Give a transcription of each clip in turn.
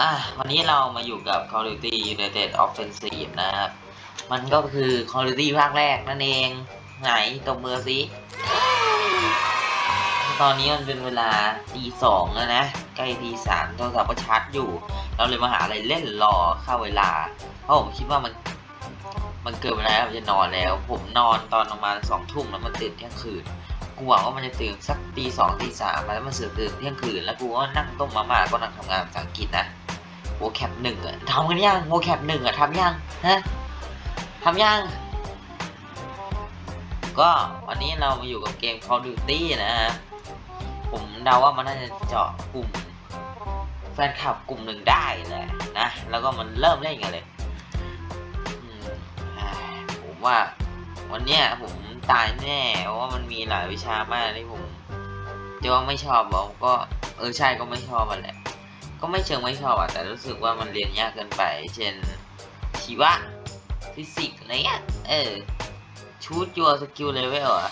อะวันนี้เรามาอยู่กับ Call of Duty United Offensive นะครับ มันก็คือ Call of Duty ภาคแรกนั่นเอง ไหนตบมือสิตอนนี้มันเป็นเวลาตีสองแล้วนะ ใกล้ตีสามโทรศัพท์ก็ชาร์จอยู่ เราเลยมาหาอะไรเล่นรอเข้าเวลา เพราะผมคิดว่ามัน มันเกินเวลาแล้วผมจะนอนแล้ว ผมนอนตอนประมาณสองทุ่มแล้วมันตื่นเที่ยงคืนกูหวังว่ามันจะตื่นสักตีสองตีสามแล้วมันเสือตื่นเที่ยงคืนแล้วกูก็นั่งต้มมาม่าก็นั่งทำงานภาษาอังกฤษนะ โวแคปหนึ่งอะทำกันยังโวแคปหนึ่งอะทำยังฮะทำยัง ก็วันนี้เรามาอยู่กับเกม Call of Duty นะฮะ ผมเดาว่ามันน่าจะเจาะกลุ่ม แฟนคลับกลุ่มหนึ่งได้แหละนะ แล้วก็มันเริ่มเล่นกันเลยผมว่าวันเนี้ยผมตายแน่เพราะว่ามันมีหลายวิชามากที่ผมจะว่าไม่ชอบบอกก็เออใช่ก็ไม่ชอบมันแหละ ก็ไม่เชิงไม่ชอบอะแต่รู้สึกว่ามันเรียนยากเกินไป เช่นชีวะฟิสิกส์อะไรเงี้ยเออชูดยัวสกิลเลเวลอะ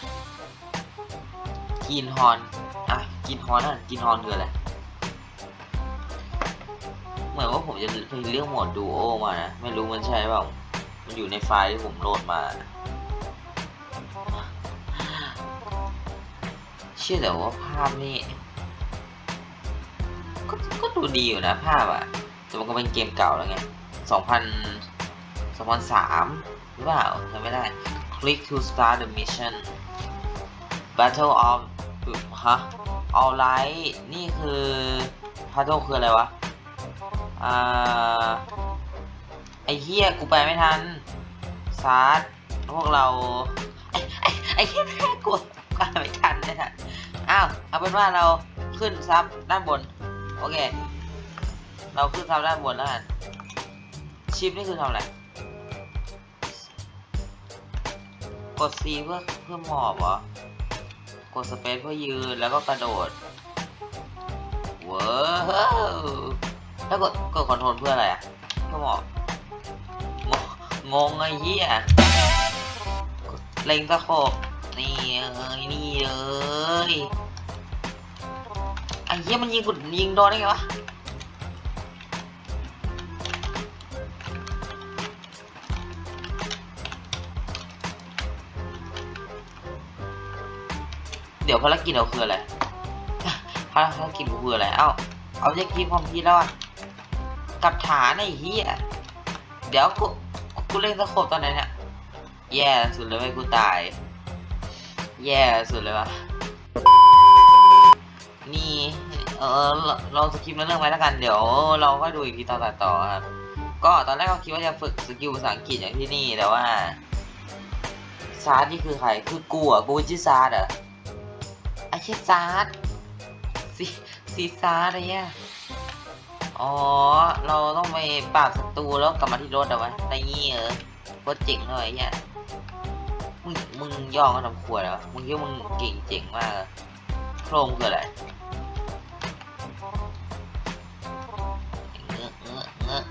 กินฮอนอะกินฮอนนั่นกินฮอนคืออะไรเหมือนว่าผมจะไปเลือกหมดดูโอมานะ ไม่รู้มันใช่เปล่ามันอยู่ในไฟล์ที่ผมโหลดมาเชื่อแต่ว่าภาพนี่ ก็ก็ดูดีอยู่นะภาพอะแต่มันก็เป็นเกมเก่าแล้วไงสองพันสองพันสามหรือเปล่าจำไม่ได้ click to start the mission battle of ฮะ all right นี่คือ battle คืออะไรวะ อ่า ไอ้เหี้ยกูไปไม่ทันซาร์ดพวกเรา ไอ้ไอเหี้ยแค่กดไปไม่ทันเนี่ยนะอ้าว เอาเป็นว่าเราขึ้น sub ด้านบน โอเค เราขึ้น sub ด้านบนแล้วกัน Shift นี่คือทำอะไร กด C เพื่อเพื่อหมอบเหรอกด space เพื่อยืนแล้วก็กระโดดว้าวแล้วกดกด control เพื่ออะไรอะเพื่อหมอบงงงไอ้เหี้ยเล็งตะโขบนี่เอ้ยนี่เลยไอ้ เหี้ยมันยิงกดยิงโดนได้ไงวะเดี๋ยวภารกิจเราคืออะไรภารกิจกูคืออะไร เอ้า เอาจะกินความพีแล้วอะกับฐานไอ้เหี้ยเดี๋ยวกู กูเล่น scope ตอนไหนเนี่ย แย่สุดเลยไม่กูตาย แย่สุดเลยวะ นี่ เออเราเรา skip เรื่องไว้แล้วกัน เดี๋ยวเราก็ดูอีกทีตอนตัดต่อครับ ก็ตอนแรกก็คิดว่าจะฝึก skill ภาษาอังกฤษอย่างที่นี่ แต่ว่า Sarge นี่คือใคร คือกูอะ กูชื่อ Sarge เหรอไอ้ชี่ยซาร์ดซีซีซาร์ดอะไรเนี่ยอ๋อ เราต้องไปปราบศัตรูแล้วกลับมาที่รถเอาไว้ในงี้เออโคตรเจ๋งเลยไอ้เนี่ยมึง มึงย่อมาทำขวดเหรอมึงคิดว่ามึงเก่งเจ๋งมาก โครงคืออะไรเงอะเงอะเงอะ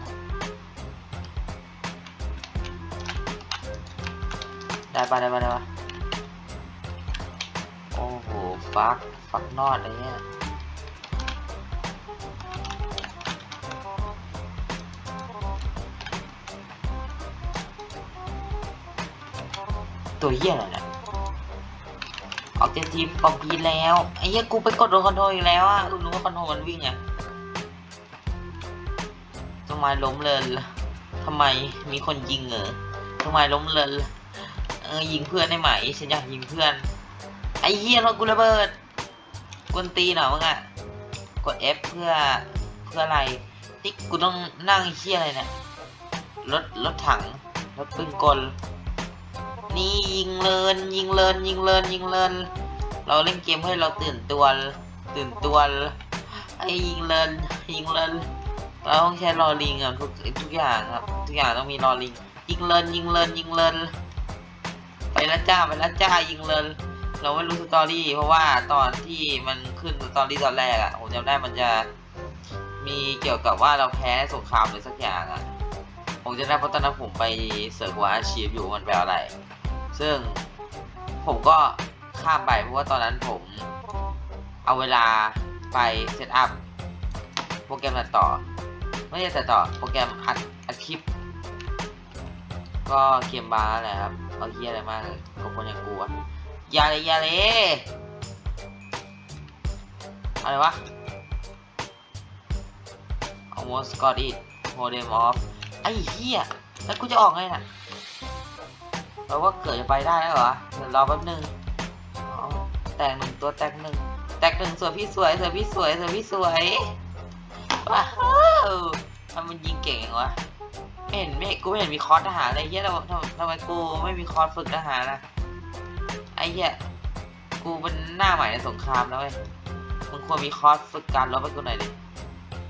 ได้ปะได้ปะได้ปะโอ้โห fuck fuck not เลยเนี่ยตัวเหี้ยอะไรเนี่ย ออกจากทีมปอมพีแล้วไอ้เหี้ยกูไปกดโดน control อีกแล้วอะกูรู้ว่า control มันวิ่งไงทำไมล้มเลยล่ะทำไมมีคนยิงเหรอทำไมล้มเลยล่ะเออยิงเพื่อนได้ไหมฉันอยากยิงเพื่อน ไอ้เหี้ยรถกูระเบิดกวนตีหนเหรอมึงอะกด F เพื่อเพื่ออะไรที่กูต้องนั่งเหี้ยอะไรเนี่ยรถรถถังรถปืนกลนี่ยิงเลินยิงเลินยิงเลินยิงเลิน เราเล่นเกมให้เราตื่นตัว ตื่นตัวไอ้ยิงเลินยิงเลินเราต้องใช้ rolling อะทุกทุกอย่างครับ ทุกอย่างต้องมี rolling ยิงเลินยิงเลินยิงเลินไปล้วจ้าไปล้วจ้ายิงเลินเราไม่รู้ story เพราะว่าตอนที่มันขึ้น story ตอนแรกอะผมจำได้มันจะมีเกี่ยวกับว่าเราแพ้สงครามหรือสักอย่างอะผมจะได้เพราะตอนนั้นผมไป search ว่าอาชีพอยู่มันแปลอะไร ซึ่งผมก็ ข้ามไปเพราะว่าตอนนั้นผมเอาเวลาไปเซตอัพโปรแกรมตัดต่อ ไม่ได้แต่ต่อโปรแกรมอัดอัดคลิป ก็เกมบาร์แหละครับเอาเฮียอะไรมากเลยกับคนอย่างกูอะอย่าเลยอย่าเลยอะไรวะ almost got it modem off ไอ้เฮียแล้วกูจะออกไงน่ะแปลว่าเกิดจะไปได้แล้วเหรอเดี๋ยวรอแป๊บนึง แตกหนึ่งตัวแตกหนึ่งแตกหนึ่งสวยพี่สวยสวยพี่สวยสวยพี่สวยว้าวทำมันยิงเก่งวะไม่เห็นไม่กูไม่เห็นมีคอร์สทหารเลยเฮียทำทำทำไมกูไม่มีคอร์สฝึกทหารนะไอ้เฮียกูเป็นหน้าใหม่ในสงครามแล้วเว้ยมึงควรมีคอร์สฝึกการรบให้กูหน่อยดิ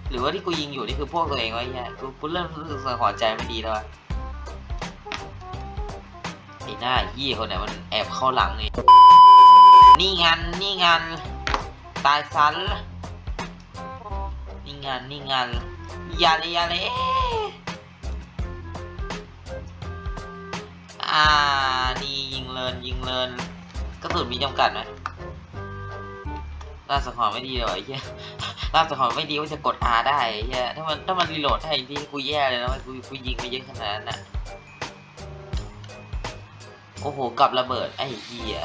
หรือว่าที่กูยิงอยู่นี่คือพวกตัวเองวะไอ้เฮียกูกูเริ่มรู้สึกสังหรณ์ใจไม่ดีแล้วอะไอ้หน้ายี่คนไหนมันแอบเข้าหลังนี่ นี่งันนี่งันตายซันนี่งันนี่งันยาเลยยาเลยอ่านี่ยิงเลินยิงเลินกระสุนมีจำกัดไหมล่าสังหรณ์ไม่ดีเลยว่ะไอ้เหี้ยล่าสังหรณ์ไม่ดีว่าจะกด R ได้ไอ้เหี้ยถ้ามันถ้ามันรีโหลดได้ที่กูแย่เลยนะกูกูยิงไปเยอะขนาดนั้นน่ะโอ้โหกลับระเบิดไอ้เหี้ย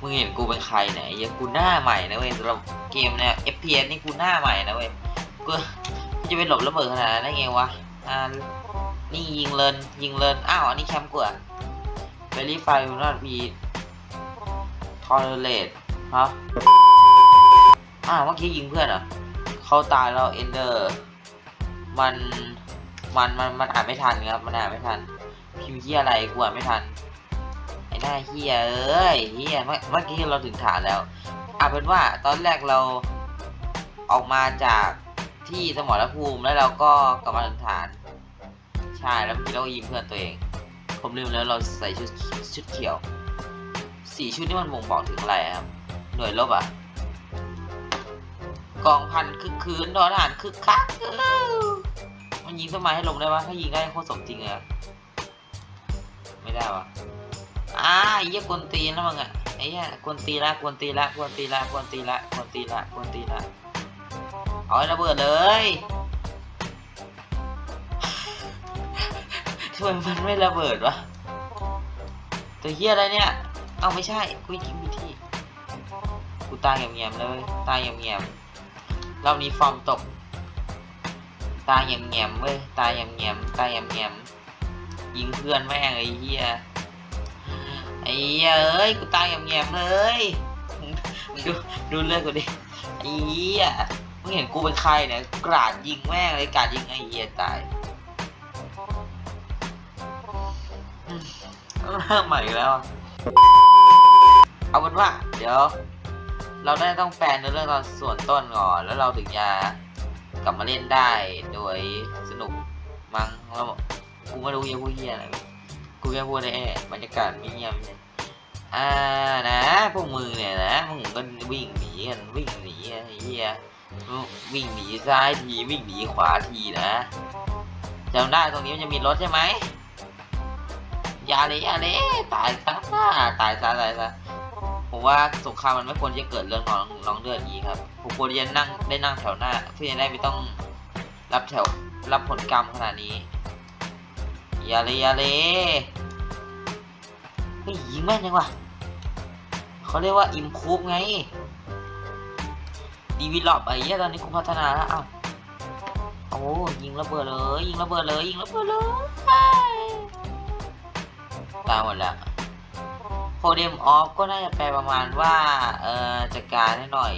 มึงเห็นกูเป็นใครเนี่ยไอ้เหี้ยกูหน้าใหม่นะเว้ยสำหรับเกมเนี่ย FPS นี่กูหน้าใหม่นะเว้ยกูจะไปหลบระเบิดขนาดนั้นได้ไงวะอ่านี่ยิงเลินยิงเลินอ้าวอันนี้แคมป์กูอะเ e รีไฟล์นอตบีทอร์เรตฮะอ้าวเมื่อกี้ยิงเพื่อนเหรอเขาตายแล้วเอนเดอร์มันมันมันมันอ่านไม่ทันครับมันอ่านไม่ทันพิมพ์เฮียอะไรกูอ่านไม่ทัน ไอ้หน้าเฮียเอ้ยเฮียเมื่อกี้เราถึงฐานแล้วเอาเป็นว่าตอนแรกเราออกมาจากที่สมรภูมิแล้วเราก็กลับมาถึงฐาน ใช่แล้วเมื่อกี้เราก็ยิงเพื่อนตัวเอง ผมลืมแล้วเราใส่ชุดชุดเขียวสีชุดนี่มันบ่งบอกถึงอะไรครับหน่วยรบอะกองพันคึกคืนทอทหารคึกคักมันยิงสมัยให้ลงได้ปะถ้ายิงได้โคตรสมจริงเลยไม่ได้วะ อ่าไอ้เหี้ยกวนตีนแล้วมึงอะไอ้เหี้ยกวนตีละกวนตีละกวนตีละกวนตีละกวนตีละกวนตีละเอาระเบิดเลยทำไมมันไม่ระเบิดวะตัวเหี้ยอะไรเนี่ย เอาไม่ใช่กูยิงไปที่กูตายเงียบๆเลย ตายเงียบๆรอบนี้ฟอร์มตก ตายเงียบๆเว้ย ตายเงียบๆตายเงียบๆยิงเพื่อนแม่งไอ้เหี้ย เหี้ยเอ้ยกูตายเงียบๆเลยดูดูเลือดกูดิไอ้เหี้ยมึงเห็นกูเป็นใครเนี่ยกราดยิงแม่งเลยกราดยิงไอ้เหี้ยตายอืมเริ่มใหม่แล้ว เอาเป็นว่า เดี๋ยว เราได้ต้องแปลเนื้อเรื่องตอนส่วนต้นก่อน แล้วเราถึงจะกลับมาเล่นได้โดยสนุกมั้งแล้วกูไม่รู้จะพูดเฮียอะไร กูแค่พูดได้แค่บรรยากาศไม่เงียบเลยอ่านะ พวกมึงเนี่ยนะมึงก็วิ่งหนีกันวิ่งหนีไอ้เฮียวิ่งหนีซ้ายทีวิ่งหนีขวาทีนะจำได้ตรงนี้มันจะมีรถใช่ไหมอย่าเลยอย่าเลยตายซะตายซะตายซะผมว่าสงครามมันไม่ควรจะเกิดเรื่องน้องน้องเลือดนี้ครับผมควรจะนั่งได้นั่งแถวหน้าเพื่อจะได้ไม่ต้องรับแถวรับผลกรรมขนาดนี้ อย่าเลยอย่าเลยเฮ้ยยิงแม่นยังวะเขาเรียกว่าอิมคูฟไงดีวีลอปไอ้เหี้ยตอนนี้กูพัฒนาแล้วอ้าวโอ้ยิงระเบิดเลยยิงระเบิดเลยยิงระเบิดเลยตายหมดแล้วโพเดมออฟก็น่าจะแปลประมาณว่าเอ่อจัดการให้หน่อย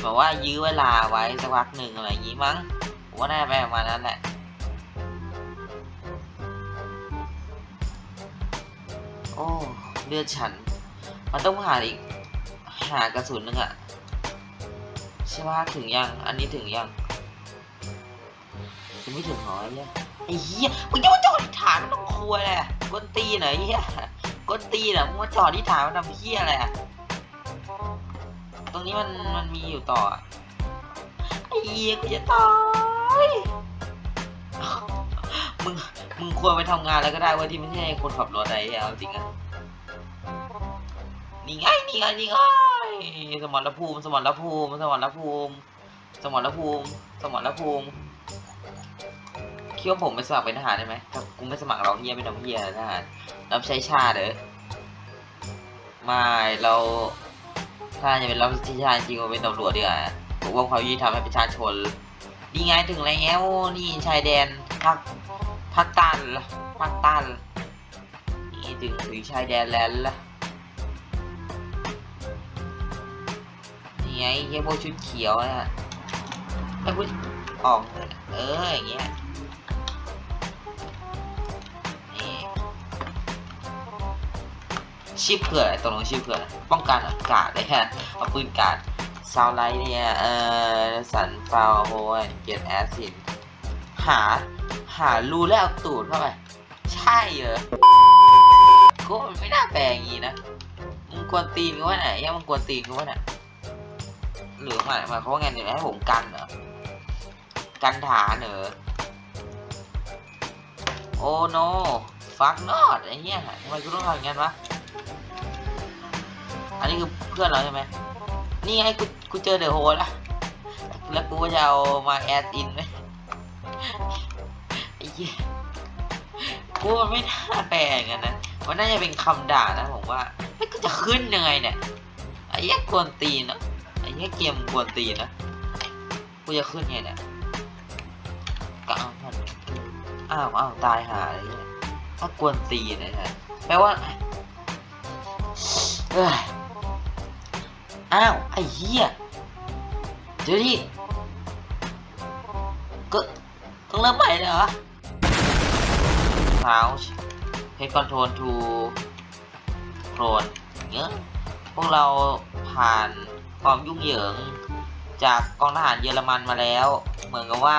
แบบว่ายื้อเวลาไว้สักพักหนึ่งอะไรอย่างงี้มั้งผมว่าน่าจะแปลประมาณนั้นแหละ โอ้เลือดฉัน มันต้องหาอีก หากระสุนหนึ่งอะใช่ว่าถึงยัง อันนี้ถึงยังยังไม่ถึงหอไอ้เหี้ยไอ้เหี้ยมึงจะมาจอดที่ฐานมันต้องครัวแหละกวนตีหรอไอ้เหี้ยกดตีน่ะมึงมาจอดที่ฐานมันทำเพี้ยอะไรอะตรงนี้มันมันมีอยู่ต่อไอ้เหี้ยกูจะตายมึง มึงควรไปทำงานแล้วก็ได้เว่าที่ไม่ใช่คนขับรถอะไรเอาจริงอะนี่ไงนี่ไงนี่ไงสมรภูมิ สมรภูมิ สมรภูมิ สมรภูมิ สมรภูมิคิดว่าผมไปสมัครเป็นทหารได้ไหมถ้ากูไม่สมัครเราเฮียไม่ทำเฮียทหารรับใช้ชาติเด้อไม่เราถ้าจะเป็นรับใช้ชาติจริงๆเราเป็นตำรวจดีกว่าปกป้องความยุติธรรมให้ประชาชนนี่ไงถึงแล้วนี่ชายแดนภาค ภาคใตันภาคใตันนี่ถึงถึงชายแดนแล้วล่ะนี่ไงเฮียพวกชุดเขียวนะไอ้พูดออกเอออย่างเงี้ยนี่ชิปเผื่ออะไรตรงลงชิปเผื่อป้องกันอากาศเลยฮะเอาปืนกาดซาวไลท์เนี่ย เออสันฟาวโฮเกียร์แอซินหา หารูแล้วเอาตูดเข้าไปใช่เหรอกูไม่น่าแปลงงี้นะมึงกวนตีนกูว่าไหนยังมึงกวนตีนกูว่าไหนหรือหมายหมายเขาว่าไงเนี่ยให้ผมกันเหรอกันฐานเหรอโอ้โนฟักนอดไอ้เหี้ยทำไมกูต้องทำอย่างนั้นวะอันนี้คือเพื่อนเราใช่ไหมนี่ไงกูกูเจอเดอะโฮแล้วแล้วกูจะเอามาแอดอินไหม ยกูมันไม่น่าแปลงกันนะ มันน่าจะเป็นคำด่านะผมว่าไม่กูจะขึ้นยังไงเนี่ยไอ้เหี้ยกวนตีนนะไอ้เหี้ยเกมกวนตีนนะกูจะขึ้นไงเนี่ยกามันอ้าวอ้าวตายหาอะไรเนี่ยถ้ากวนตีนนะฮะแปลว่าเอ้ยอ้าวไอ้เหี้ยเดี๋ยวดิก็ต้องเริ่มใหม่เลยเหรอ Pouch Head Control to Clone เงี้ยพวกเราผ่านความยุ่งเหยิงจากกองทหารเยอรมันมาแล้ว เหมือนกับว่า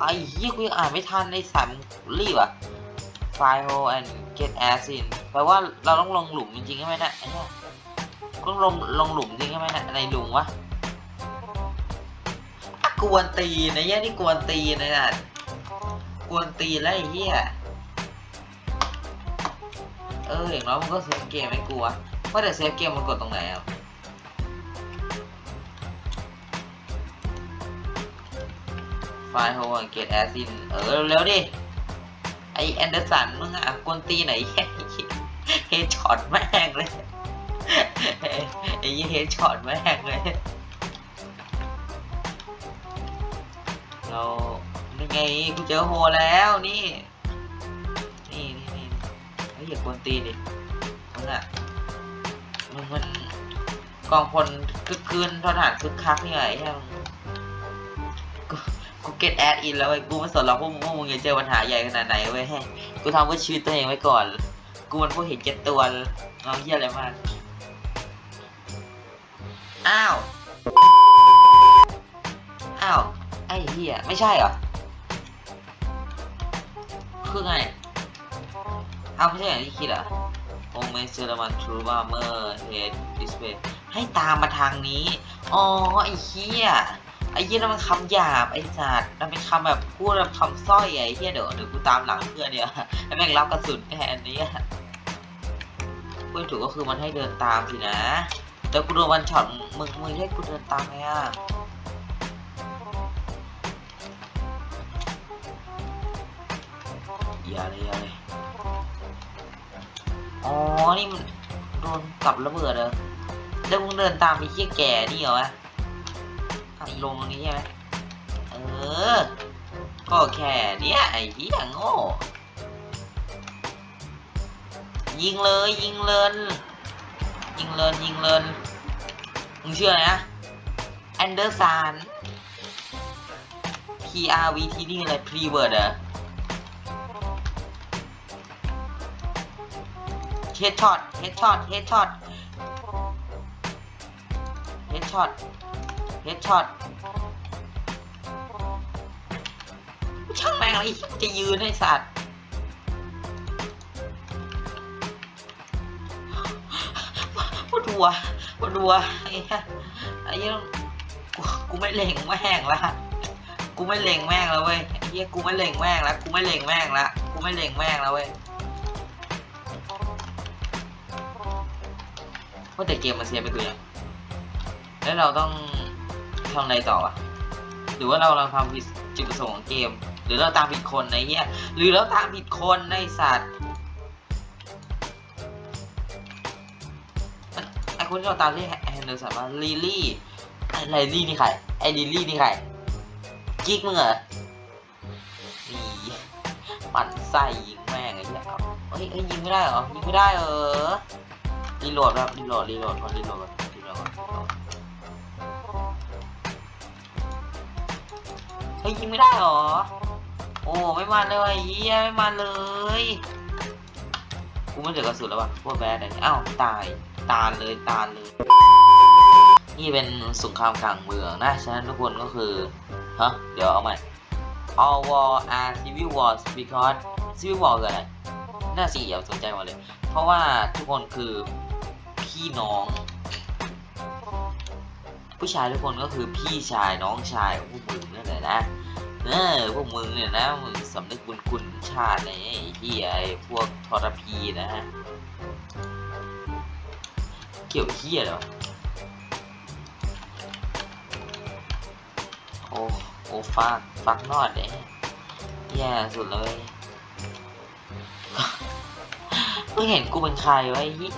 ไอ้เหี้ยกูยังอ่านไม่ทันไอ้สามรีบอะ Find hole and get ass in แปลว่าเราต้องลงหลุมจริงๆใช่ไหมนะไอ้เนี่ยต้องลงลงหลุมจริงใช่ไหมนะในหลุมวะกวนตีนไอ้เหี้ยนี่กวนตีนนะน่ะ กวนตีนแล้วไอ้เหี้ยเอออย่างน้อยมันก็ save เกมไม่กลัวว่าแต่ save เกมมันกดตรงไหนอะfind hole get ass in เออเร็วๆดิไอแอนเดอร์สันมึงอะกวนตีไหน headshot แม่งเลยไอ้ยี่ headshot แม่งเลยเรา ไงกูเจอโฮแล้วนี่ นี่นี่นี่ไอ้ยอย่ากวนตีดิมึงอะมึงมันกองพลคึกคืนทหารคึกคักนี่ไงไอ้เหี้ยมึงกูเก็ตแอดอินแล้วเว้กูไม่สนหรอกพวกมึงพวกมึงจะเจอปัญหาใหญ่ขนาดไหนเว้ยกูทำเพื่อชีวิตตัวเองไว้ก่อน กูมันพวกเห็นแก่ตัวเอาเหี้ยอะไรมากอ้าว อ้าว ไอ้เหี้ย ไม่ใช่เหรอ คือไงเอาไม่ใช่อย่างที่คิดเหรอโอเมเซอร์มันทรูบาร์เมอร์เฮดดิสเพย์ให้ตามมาทางนี้ อ๋อ ไอ้เหี้ย ไอ้เหี้ยนั่นมันคำหยาบ ไอ้สัตว์นั่นเป็นคำแบบพูดแบบคำสร้อยไอ้เหี้ยเดี๋ยวเดี๋ยวกูตามหลังเพื่อนเนี่ยให้แม่งรับกระสุนแทนนี้พูดถูกก็คือมันให้เดินตามสินะ แต่กูโดนวันช็อตมึงมึงให้กูเดินตามไงอะ อย่าเลยอย่าเลยอ๋อ นี่มันโดนกับระเบิดเหรอแล้วมึงเดินตามไอ้เหี้ยแก่นี่เหรอวะไอ้ลงตรงนี้ใช่ไหมเออ ก็แค่เนี้ยไอ้เหี้ยโง่ยิงเลยยิงเลินยิงเลินยิงเลินมึงเชื่อไรนะแอนเดอร์สัน P R V T นี่อะไร p r e w o r d เหรอ headshot headshot headshot headshot headshot ช่างแม่งเลยจะยืนให้สัตว์ปวดหัวปวดหัวไอ้ไอ้ยกูกูไม่เล็งแม่งละกูไม่เล็งแม่งแล้วเว้ยไอ้เหี้ยกูไม่เล็งแม่งละกูไม่เล็งแม่งละกูไม่เล็งแม่งแล้วเว้ย ว่าแต่เกมมันเสียไปกูยังแล้วเราต้องทำอะไรต่ออะหรือว่าเรากำลังทำผิดจุดประสงค์ของเกม หรือเราตามผิดคนไอ้เหี้ยหรือเราตามผิดคนในสัตว์ไอคนที่เราตามที่แฮนเดอร์สันว่าลิลี่ไอ้ไลลี่นี่ใครไอลิลี่นี่ใครกิ๊กมึงเหรอปั่นไส้ยิงแม่งไอ้เหี้ยเฮ้ยเฮ้ยยิงไม่ได้เหรอยิงไม่ได้เหรอ reload ครับ reload reload ก่อน reload ก่อน reload ก่อนเฮ้ยยิงไม่ได้หรอ โอ้ไม่มันเลยอ้เฮียไม่มันเลยกูไม่เหลือกระสุนแล้ววะพวกแบดอะไรอ้าวตายตาลเลยตาเลยนี่เป็นสงครามกลางเมืองนะฉะนั้นทุกคนก็คือฮะเดี๋ยวเอาใหม่ all war are civil wars because civil war คืออะไรน่าสิอย่าสนใจมาเลย เพราะว่าทุกคนคือ พี่น้อง ผู้ชายทุกคนก็คือพี่ชายน้องชายของพวกมึงนั่นแหละนะเออพวกมึงเนี่ยนะมึงสำนึกบุญคุณชาติไอ้เหี้ยไอ้พวกทรพีนะฮะเกี่ยวเหี้ยเหรอโอ้โอ้ฟักฟักนอดเนี่ยแย่สุดเลยเพิ่งเห็นกูเป็นใครวะไอ้เหี้ย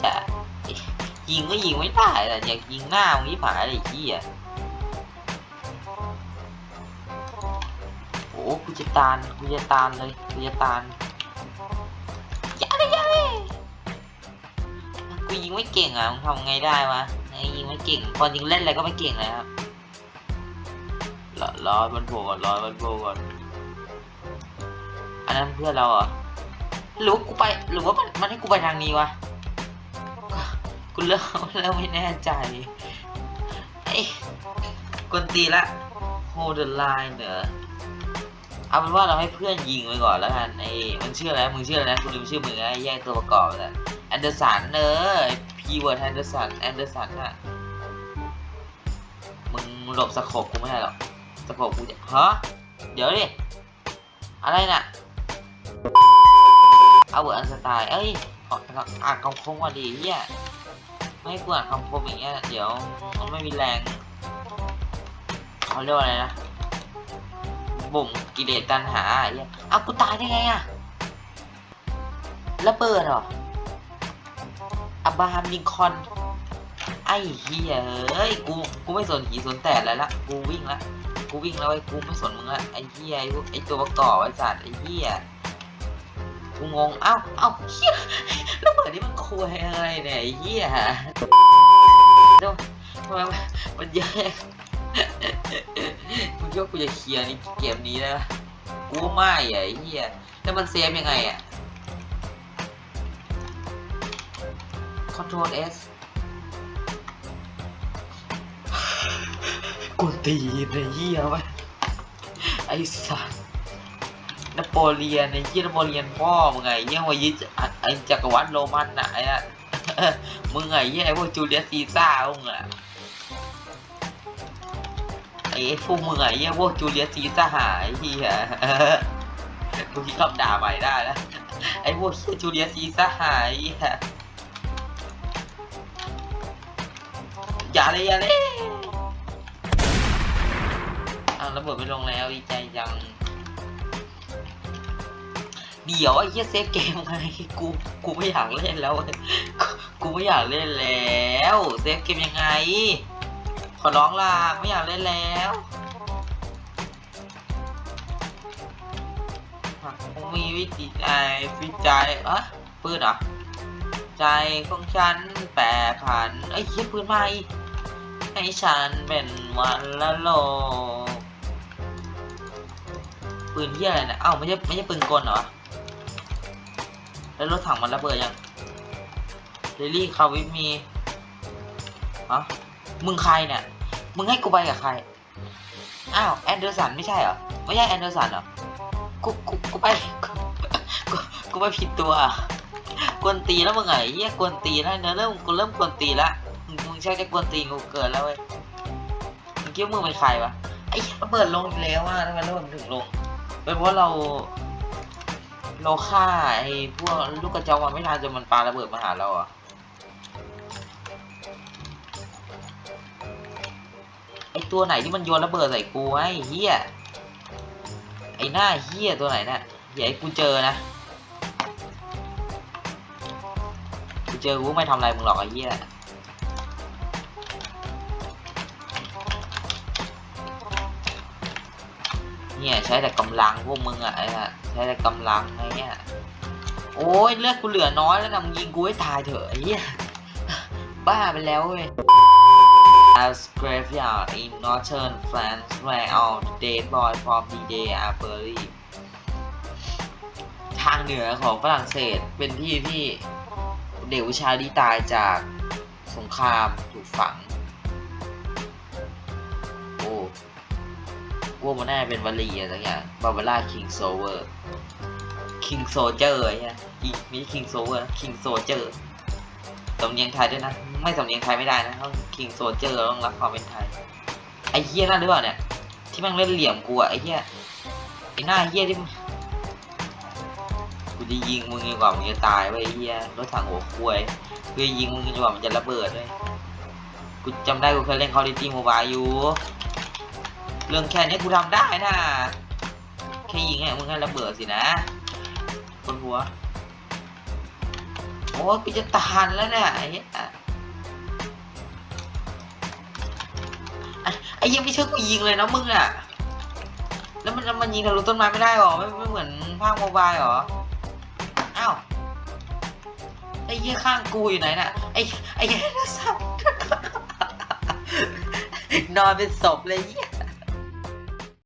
ยิงก็ยิงไม่ได้แต่อยากยิงหน้ามึงที่ผายอะไรไอ้เหี้ยโอ้กูจะตานกูจะตานเลยกูจะตานยาเลยย่าเลยกูยิงไม่เก่งอะมึงทำไงได้วะไอ้ยิงไม่เก่งพอนยิงเล่นอะไรก็ไม่เก่งเลยครับรอรอมันโผล่ก่อนรอมันโผล่ก่อนอันนั้นเพื่อนเราเหรอหรือว่ากูไปหรือว่ามันมันให้กูไปทางนี้วะ กูเริ่มเริ่มไม่แน่ใจไอ้กวนตีละ hold the line เหรอเอาเป็นว่าเราให้เพื่อนยิงไปก่อนแล้วกันไอ้มันชื่ออะไรมึงชื่ออะไรนะกูลืมชื่อมึงไอ้แยกตัวประกอบแต่แอนเดอร์สันเนอพีเวิร์ดแอนเดอร์สันแอนเดอร์สันอะมึงหลบสโคปกูไม่ได้หรอกสโคปกูจะฮะเดี๋ยวดิอะไรน่ะเอาเวิร์ดอันสไตล์เอ้ยอ่านคำคมว่าดีเฮีย ไม่ให้กูอ่านคำคมอย่างเงี้ยเดี๋ยวมันไม่มีแรงเขาเรียกว่าอะไรนะบ่มกิเลสตัณหาไอ้เหี้ยอ้าวกูตายได้ไงอะระเบิดเหรออับราฮัมลิงคอนไอ้เหี้ยเอ้ยกูกูไม่สนหีสนแต่อะไรละกูวิ่งละกูวิ่งแล้วไอ้กูไม่สนมึงละไอ้เหี้ยไอ้พวกไอ้ตัวประกอบไอ้สัตว์ไอ้เหี้ยกูงงเอ้าเอ้าเหี้ยระเบิดนี่ คุยอะไรเนี่ยไอ้เหี้ยเดี๋ยวทำไมมันมันเยอะมึงคิดว่ากูจะเคลียร์นี่เกมนี้นะกูว่าไม่อะไอ้เหี้ยแล้วมันเซฟยังไงอะ Control S กูตีนไอ้เหี้ยวะไอ้สัส นโปเลียนไอ้เหี้ยนโปเลียนพ่อมึงไงเหี้ยวายึดไอ้จักรวรรดิโรมันน่ะไอ้ะมึงไงเหี้ยไอ้พวกจูเลียสซีซ่าร์มึงอะไอ้พวกมึงไอ้เหี้ยพวกจูเลียสซีซ่าร์ไอ้เหี้ยกูคิดคำด่าใหม่ได้แล้วไอ้พวกเหี้ยจูเลียสซีซ่าร์ไอ้เหี้ยอย่าเลยอย่าเลยอ้าวระเบิดไปลงแล้วดีใจจัง เดี๋ยวไอ้เหี้ย save เกมไงกูกูไม่อยากเล่นแล้วกูไม่อยากเล่นแล้ว save เกมยังไง ขอร้องล่ะไม่อยากเล่นแล้วมีวิธีใจวิจัยอะปืนเหรอใจของฉันแปรผันไอ้เหี้ยปืนใหม่ให้ฉันเป็นวันละโลปืนเหี้ยอะไรนะเอ้าไม่ใช่ไม่ใช่ปืนกลเหรอ แล้วรถถังมันระเบิดยังเรลลี่คาวิทมีฮะมึงใครเนี่ย มึงให้กูไปกับใคร อ้าวแอนเดอร์สันไม่ใช่เหรอ ไม่ใช่แอนเดอร์สันเหรอ กู กู กูไป กูกูไปผิดตัว กวนตีแล้วมึงไงเหี้ยกวนตีแล้วเนอะเริ่มกูเริ่มกวนตีละมึงมึงใช่จะกวนตีกูเกินแล้วเว้ย มึงคิดว่ามึงเป็นใครวะ ไอ้ระเบิดลงอีกแล้วอะทำไมระเบิดถึงลง เป็นเพราะเรา เราฆ่าไอ้พวกลูกกระจอกมันไม่ทันจนมันปาระเบิดมาหาเราอะไอ้ตัวไหนที่มันโยนระเบิดใส่กูไอ้เฮียไอ้หน้าเฮียตัวไหนน่ะอย่าให้กูเจอนะกูเจอกูไม่ทำอะไรมึงหรอกไอ้เฮียเนี่ยใช้แต่กำลังพวกมึงอะไอ้อะ ใช้แต่กำลังไอ้เนี่ยโอ้ยเลือดกูเหลือน้อยแล้วนะมึงยิงกูให้ตายเถอะไอ้เหี้ยบ้าไปแล้วเว้ย As graveyard in northern France where all the dead boys from D-Day are buried ทางเหนือของฝรั่งเศสเป็นที่ที่เด็กผู้ชายที่ตายจากสงครามถูกฝัง โอ้ว่ามันน่าเป็นวลีอะไรอย่างบาบาร่าคิงโซเวอร์ คิงโซเจอร์เนี่ยอีไม่ใช่คิงโซเวอร์คิงโซเจอร์สำเนียงไทยด้วยนะ ไม่สำเนียงไทยไม่ได้นะต้องคิงโซเจอร์ต้องรับความเป็นไทย ไอ้เฮียนั่นหรือเปล่าเนี่ย ที่ม่งเล่นเหลี่ยมกูอะไอ้เฮียไอ้หน้าเฮียที่กูจะยิงมึงดีกว่ามึงจะตายไว้ไอ้เฮียรถถังหัวควยกูจะยิงมึงดีกว่ามันจะระเบิดเลยกูจำได้กูเคยเล่น Call of Duty Mobile อยู่ เรื่องแค่นี้กูทำได้นะ แค่ยิงให้มึงให้ระเบิดสินะ บนหัว โอ้กูจะตานแล้วเนี่ยไอ้เหี้ยไอ้ยังไม่เชื่อกูยิงเลยนะมึงอะ แล้วมันมันยิงทะลุต้นไม้ไม่ได้หรอ ไม่ไม่เหมือนภาคโมบายหรอ อ้าวไอ้เหี้ยข้างกูอยู่ไหนน่ะ ไอ้ไอ้เหี้ยสับนอนเป็นศพเลยเหี้ย